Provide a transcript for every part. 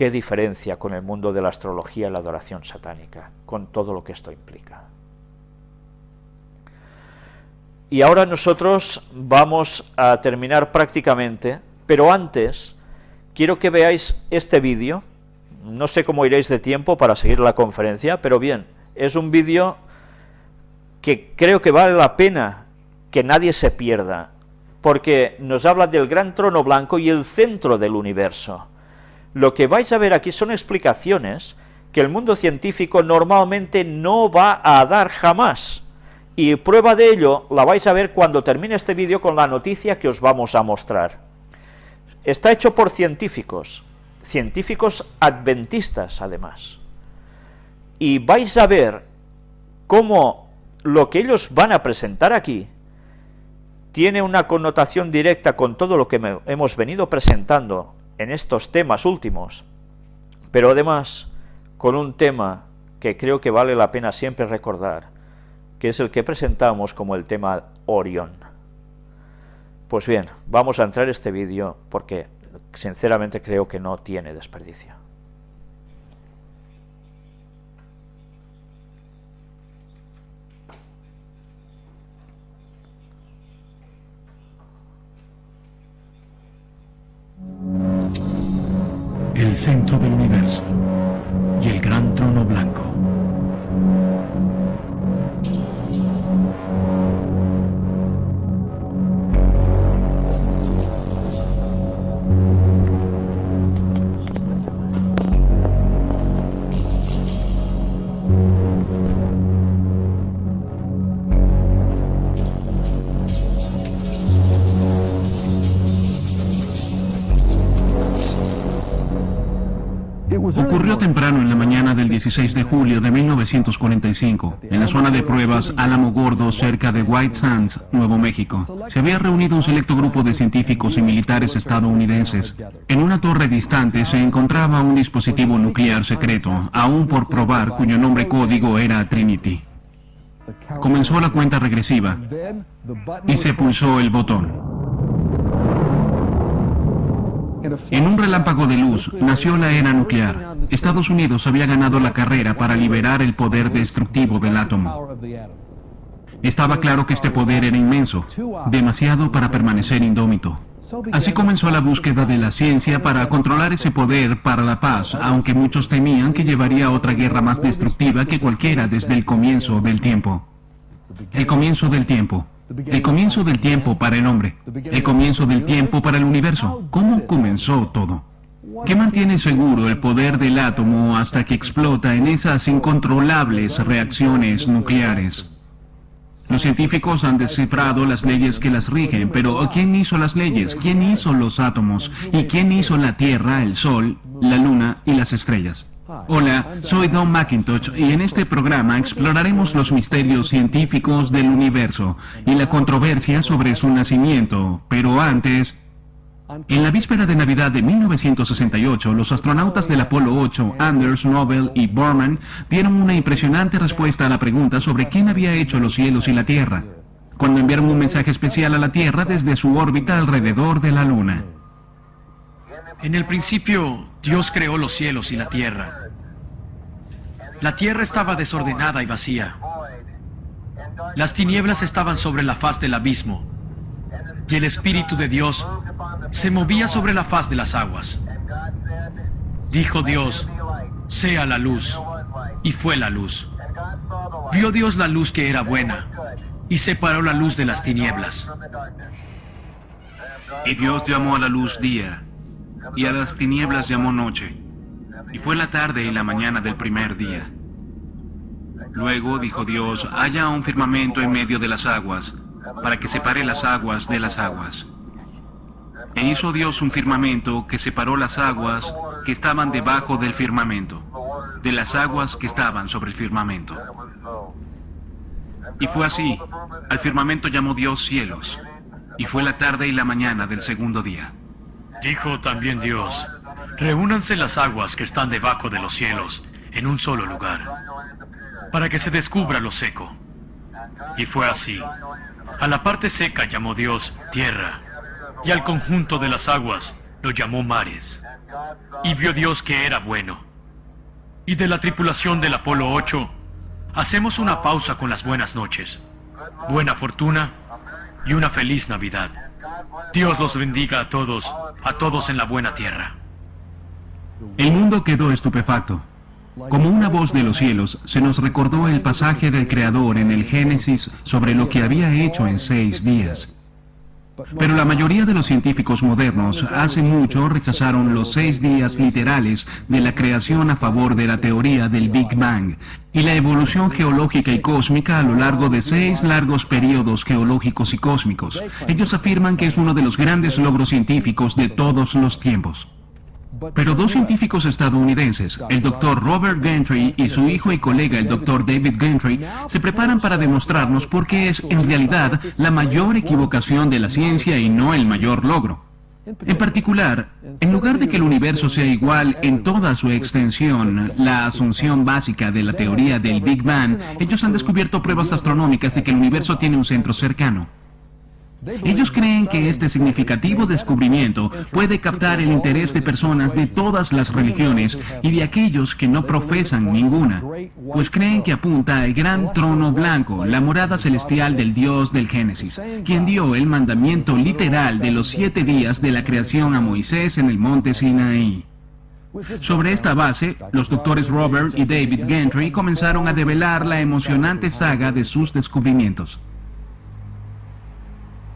qué diferencia con el mundo de la astrología y la adoración satánica, con todo lo que esto implica. Y ahora nosotros vamos a terminar prácticamente, pero antes quiero que veáis este vídeo, no sé cómo iréis de tiempo para seguir la conferencia, pero bien, es un vídeo que creo que vale la pena que nadie se pierda, porque nos habla del gran trono blanco y el centro del universo. Lo que vais a ver aquí son explicaciones que el mundo científico normalmente no va a dar jamás, y prueba de ello la vais a ver cuando termine este vídeo con la noticia que os vamos a mostrar. Está hecho por científicos, científicos adventistas además, y vais a ver cómo lo que ellos van a presentar aquí tiene una connotación directa con todo lo que hemos venido presentando en estos temas últimos, pero además con un tema que creo que vale la pena siempre recordar, que es el que presentamos como el tema Orión. Pues bien, vamos a entrar en este vídeo porque sinceramente creo que no tiene desperdicio. El centro del universo y el gran trono blanco. Temprano en la mañana del 16 de julio de 1945, en la zona de pruebas Álamo Gordo, cerca de White Sands, Nuevo México. Se había reunido un selecto grupo de científicos y militares estadounidenses. En una torre distante se encontraba un dispositivo nuclear secreto, aún por probar, cuyo nombre código era Trinity. Comenzó la cuenta regresiva y se pulsó el botón. En un relámpago de luz nació la era nuclear. Estados Unidos había ganado la carrera para liberar el poder destructivo del átomo. Estaba claro que este poder era inmenso, demasiado para permanecer indómito. Así comenzó la búsqueda de la ciencia para controlar ese poder para la paz, aunque muchos temían que llevaría a otra guerra más destructiva que cualquiera desde el comienzo del tiempo. El comienzo del tiempo. El comienzo del tiempo para el hombre. El comienzo del tiempo para el universo. ¿Cómo comenzó todo? ¿Qué mantiene seguro el poder del átomo hasta que explota en esas incontrolables reacciones nucleares? Los científicos han descifrado las leyes que las rigen, pero ¿quién hizo las leyes? ¿Quién hizo los átomos? ¿Y quién hizo la Tierra, el Sol, la Luna y las estrellas? Hola, soy Don McIntosh y en este programa exploraremos los misterios científicos del universo y la controversia sobre su nacimiento, pero antes... En la víspera de Navidad de 1968, los astronautas del Apolo 8, Anders, Nobel y Borman, dieron una impresionante respuesta a la pregunta sobre quién había hecho los cielos y la Tierra, cuando enviaron un mensaje especial a la Tierra desde su órbita alrededor de la Luna. En el principio, Dios creó los cielos y la tierra. La tierra estaba desordenada y vacía. Las tinieblas estaban sobre la faz del abismo. Y el Espíritu de Dios se movía sobre la faz de las aguas. Dijo Dios, sea la luz. Y fue la luz. Vio Dios la luz que era buena, y separó la luz de las tinieblas. Y Dios llamó a la luz día, y a las tinieblas llamó noche. Y fue la tarde y la mañana del primer día. Luego dijo Dios, haya un firmamento en medio de las aguas, para que separe las aguas de las aguas. E hizo Dios un firmamento que separó las aguas que estaban debajo del firmamento, de las aguas que estaban sobre el firmamento. Y fue así, al firmamento llamó Dios cielos, y fue la tarde y la mañana del segundo día. Dijo también Dios, reúnanse las aguas que están debajo de los cielos en un solo lugar, para que se descubra lo seco. Y fue así. A la parte seca llamó Dios tierra, y al conjunto de las aguas lo llamó mares. y vio Dios que era bueno. Y de la tripulación del Apolo 8, hacemos una pausa con las buenas noches. Buena fortuna y una feliz Navidad. Dios los bendiga a todos, a todos en la buena tierra. El mundo quedó estupefacto. Como una voz de los cielos, se nos recordó el pasaje del Creador en el Génesis sobre lo que había hecho en seis días. Pero la mayoría de los científicos modernos hace mucho rechazaron los seis días literales de la creación a favor de la teoría del Big Bang y la evolución geológica y cósmica a lo largo de seis largos periodos geológicos y cósmicos. Ellos afirman que es uno de los grandes logros científicos de todos los tiempos. Pero dos científicos estadounidenses, el doctor Robert Gentry y su hijo y colega el doctor David Gentry, se preparan para demostrarnos por qué es en realidad la mayor equivocación de la ciencia y no el mayor logro. En particular, en lugar de que el universo sea igual en toda su extensión, la asunción básica de la teoría del Big Bang, ellos han descubierto pruebas astronómicas de que el universo tiene un centro cercano. Ellos creen que este significativo descubrimiento puede captar el interés de personas de todas las religiones y de aquellos que no profesan ninguna, pues creen que apunta al gran trono blanco, la morada celestial del Dios del Génesis, quien dio el mandamiento literal de los siete días de la creación a Moisés en el monte Sinaí. Sobre esta base, los doctores Robert y David Gentry comenzaron a develar la emocionante saga de sus descubrimientos.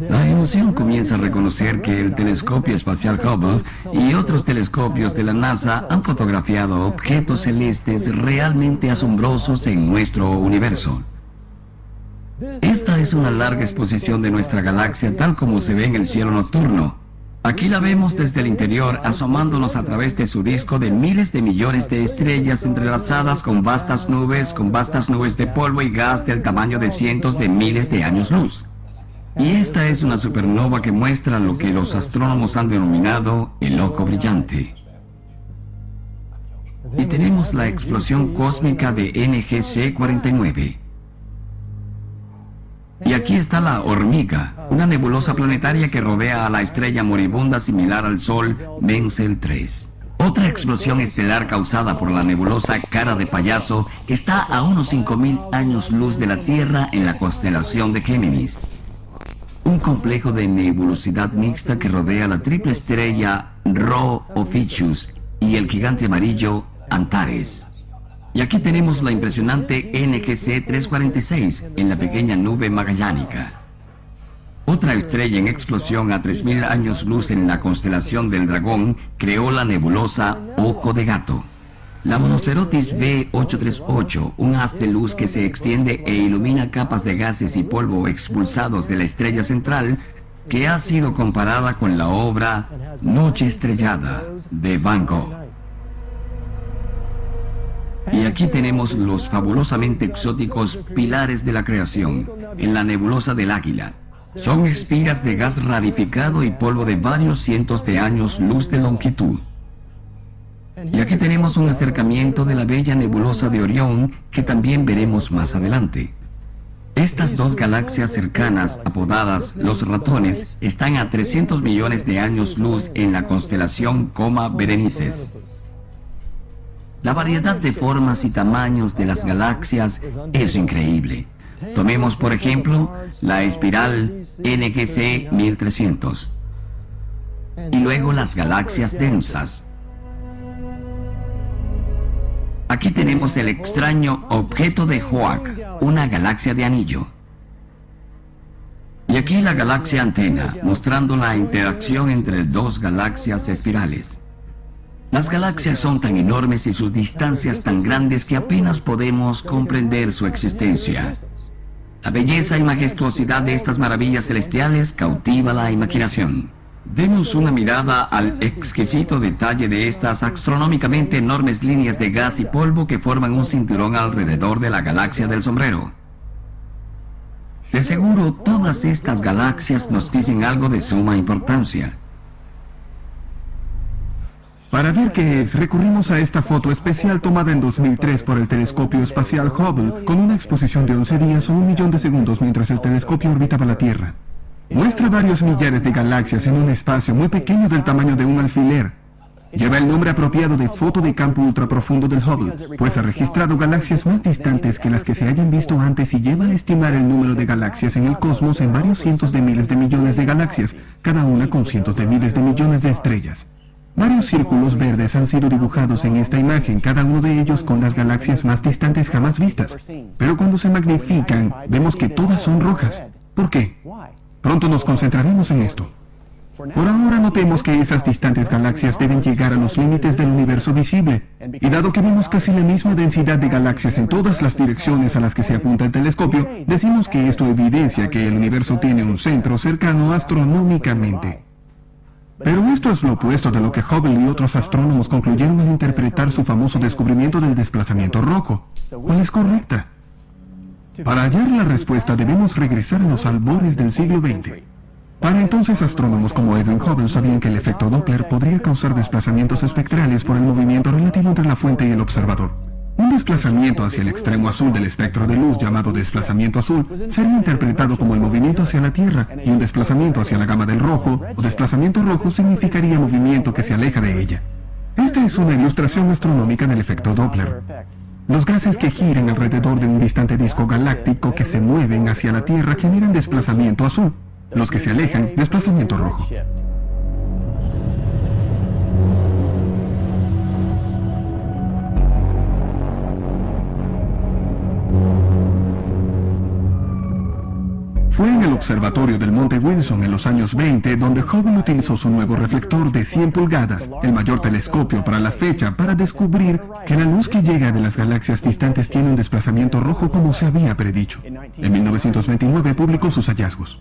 La emoción comienza a reconocer que el telescopio espacial Hubble y otros telescopios de la NASA han fotografiado objetos celestes realmente asombrosos en nuestro universo. Esta es una larga exposición de nuestra galaxia tal como se ve en el cielo nocturno. Aquí la vemos desde el interior asomándonos a través de su disco de miles de millones de estrellas entrelazadas con vastas nubes, con vastas nubes de polvo y gas del tamaño de cientos de miles de años luz. Y esta es una supernova que muestra lo que los astrónomos han denominado el ojo brillante. Y tenemos la explosión cósmica de NGC 49. Y aquí está la hormiga, una nebulosa planetaria que rodea a la estrella moribunda similar al Sol Menzel 3. Otra explosión estelar causada por la nebulosa Cara de Payaso está a unos 5.000 años luz de la Tierra en la constelación de Géminis un complejo de nebulosidad mixta que rodea la triple estrella Rho Ophiuchus y el gigante amarillo Antares. Y aquí tenemos la impresionante NGC 346 en la pequeña nube magallánica. Otra estrella en explosión a 3.000 años luz en la constelación del dragón creó la nebulosa Ojo de Gato. La Monocerotis B838, un haz de luz que se extiende e ilumina capas de gases y polvo expulsados de la estrella central, que ha sido comparada con la obra Noche Estrellada de Van Gogh. Y aquí tenemos los fabulosamente exóticos pilares de la creación, en la nebulosa del Águila. Son espigas de gas rarificado y polvo de varios cientos de años luz de longitud. Y aquí tenemos un acercamiento de la bella nebulosa de Orión que también veremos más adelante. Estas dos galaxias cercanas, apodadas los ratones, están a 300 millones de años luz en la constelación Coma Berenices. La variedad de formas y tamaños de las galaxias es increíble. Tomemos por ejemplo la espiral NGC 1300 y luego las galaxias densas Aquí tenemos el extraño objeto de Hoak, una galaxia de anillo. Y aquí la galaxia antena, mostrando la interacción entre dos galaxias espirales. Las galaxias son tan enormes y sus distancias tan grandes que apenas podemos comprender su existencia. La belleza y majestuosidad de estas maravillas celestiales cautiva la imaginación. Demos una mirada al exquisito detalle de estas astronómicamente enormes líneas de gas y polvo que forman un cinturón alrededor de la galaxia del sombrero. De seguro, todas estas galaxias nos dicen algo de suma importancia. Para ver qué es, recurrimos a esta foto especial tomada en 2003 por el telescopio espacial Hubble, con una exposición de 11 días o un millón de segundos mientras el telescopio orbitaba la Tierra. Muestra varios millares de galaxias en un espacio muy pequeño del tamaño de un alfiler. Lleva el nombre apropiado de foto de campo ultraprofundo del Hubble, pues ha registrado galaxias más distantes que las que se hayan visto antes y lleva a estimar el número de galaxias en el cosmos en varios cientos de miles de millones de galaxias, cada una con cientos de miles de millones de estrellas. Varios círculos verdes han sido dibujados en esta imagen, cada uno de ellos con las galaxias más distantes jamás vistas. Pero cuando se magnifican, vemos que todas son rojas. ¿Por qué? Pronto nos concentraremos en esto. Por ahora notemos que esas distantes galaxias deben llegar a los límites del universo visible. Y dado que vemos casi la misma densidad de galaxias en todas las direcciones a las que se apunta el telescopio, decimos que esto evidencia que el universo tiene un centro cercano astronómicamente. Pero esto es lo opuesto de lo que Hubble y otros astrónomos concluyeron al interpretar su famoso descubrimiento del desplazamiento rojo. ¿Cuál es correcta? Para hallar la respuesta debemos regresar a los albores del siglo XX. Para entonces astrónomos como Edwin Hubble sabían que el efecto Doppler podría causar desplazamientos espectrales por el movimiento relativo entre la fuente y el observador. Un desplazamiento hacia el extremo azul del espectro de luz llamado desplazamiento azul sería interpretado como el movimiento hacia la Tierra y un desplazamiento hacia la gama del rojo o desplazamiento rojo significaría movimiento que se aleja de ella. Esta es una ilustración astronómica del efecto Doppler. Los gases que giran alrededor de un distante disco galáctico que se mueven hacia la Tierra generan desplazamiento azul. Los que se alejan, desplazamiento rojo. Observatorio del Monte Wilson en los años 20 donde Hubble utilizó su nuevo reflector de 100 pulgadas, el mayor telescopio para la fecha, para descubrir que la luz que llega de las galaxias distantes tiene un desplazamiento rojo como se había predicho. En 1929 publicó sus hallazgos.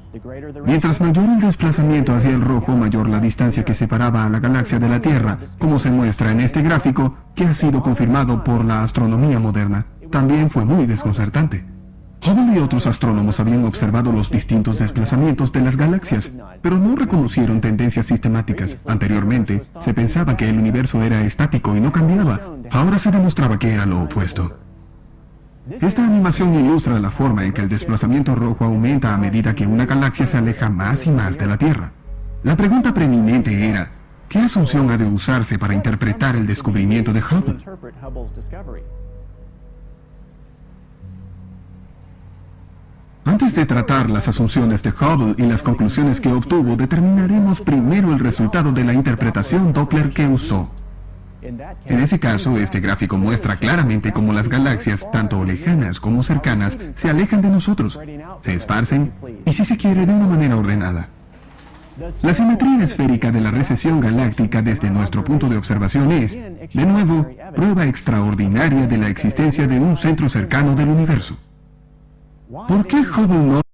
Mientras mayor el desplazamiento hacia el rojo, mayor la distancia que separaba a la galaxia de la Tierra, como se muestra en este gráfico, que ha sido confirmado por la astronomía moderna. También fue muy desconcertante. Hubble y otros astrónomos habían observado los distintos desplazamientos de las galaxias, pero no reconocieron tendencias sistemáticas. Anteriormente, se pensaba que el universo era estático y no cambiaba. Ahora se demostraba que era lo opuesto. Esta animación ilustra la forma en que el desplazamiento rojo aumenta a medida que una galaxia se aleja más y más de la Tierra. La pregunta preeminente era, ¿qué asunción ha de usarse para interpretar el descubrimiento de Hubble? Antes de tratar las asunciones de Hubble y las conclusiones que obtuvo, determinaremos primero el resultado de la interpretación Doppler que usó. En ese caso, este gráfico muestra claramente cómo las galaxias, tanto lejanas como cercanas, se alejan de nosotros, se esparcen y, si se quiere, de una manera ordenada. La simetría esférica de la recesión galáctica desde nuestro punto de observación es, de nuevo, prueba extraordinaria de la existencia de un centro cercano del universo. ¿Por qué Hubble no